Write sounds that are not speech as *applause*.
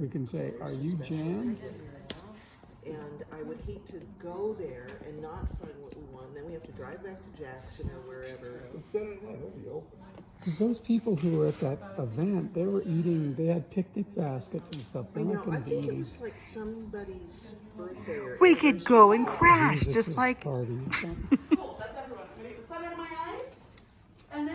We can say, are you jammed? And I would hate to go there and not find what we want. Then we have to drive back to Jackson or wherever. Because those people who were at that event, they were eating, they had picnic baskets and stuff. They're know, I going to be think it eating was like somebody's birthday or We could go and anniversary. crash, just like party or *laughs* something.